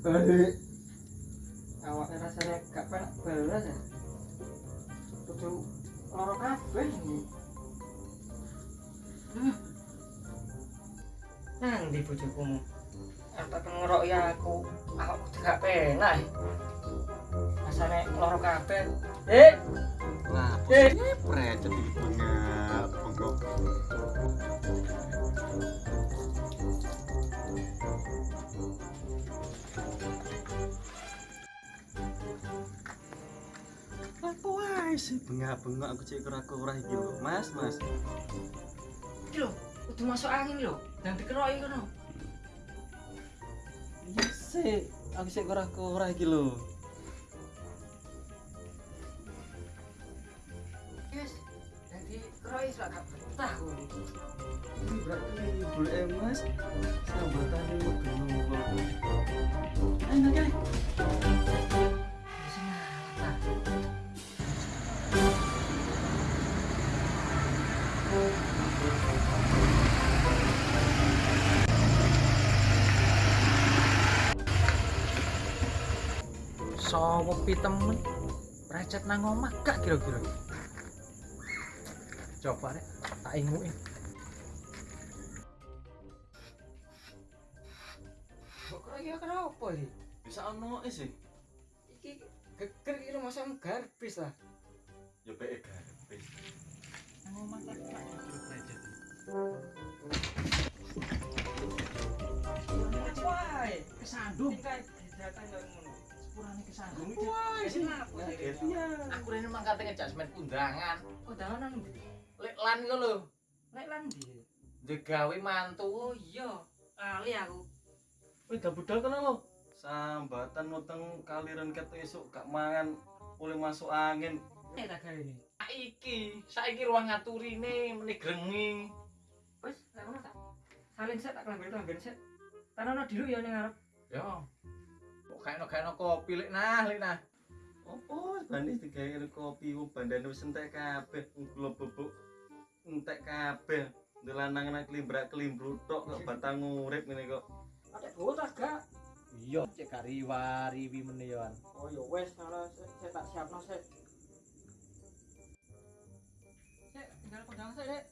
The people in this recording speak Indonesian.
balik awaknya rasanya gak penak belas ya. Kudu loro kabeh ini. Nang di bojokumu apa ngerok ya aku. Aku kudu gak penak rasanya loro kabeh. Eh. Lah, Eh. posisinya precet iki bengak, sih bengak-bengok aku cek kura-kura iki lho, Mas, Mas. iki lho kudu masuk angin lho dan dikeroki kono Iya sih, aku cek kura-kura iki lho. yes jadi keroki sudah gak betah kuwi Ini berarti boleh Mas. Sambatane medun kok. Sopo pi temen recet nang omah gak kira-kira coba rek tak inguin kok kira kenapa sih Bisa ono sih. iki geger iki rumah sam garbis lah Ya pek garbis. nang omah tak recet Wah, kesandung. Tinggal datang yang ngono. Sepurane kesandung. Wah, Wis kenapa sih? Aku rene mang kate ngejasmen undangan. Undangan ndi? Lek lan iku lho, Lek lan ndi? digawe mantu. Oh iya, kali aku. Wih, dah budal kena lo. Sambatan nuteng kaliran ket esuk gak mangan oleh masuk angin. Nek tak gawe ini. Saiki, saiki ruang ngaturine meneh grengi. Wis, lek ngono tak. Salin set tak kelamben kelamben set. Tanono dulu ya ning ngarep. Yo. Kok kayak no kopi lek nah, lek nah. Opo bandis digawe kopi ku bandane wis entek kabeh kula bubuk entek kabeh. Ndelanang nang klimbrak klimbrut tok kok batang urip ngene kok. Ada botas gak? Iya, cek gak riwa-riwi menewan. Oh ya wes, kalau saya tak siapno sik. Sik, tinggal pedang sik, Dek.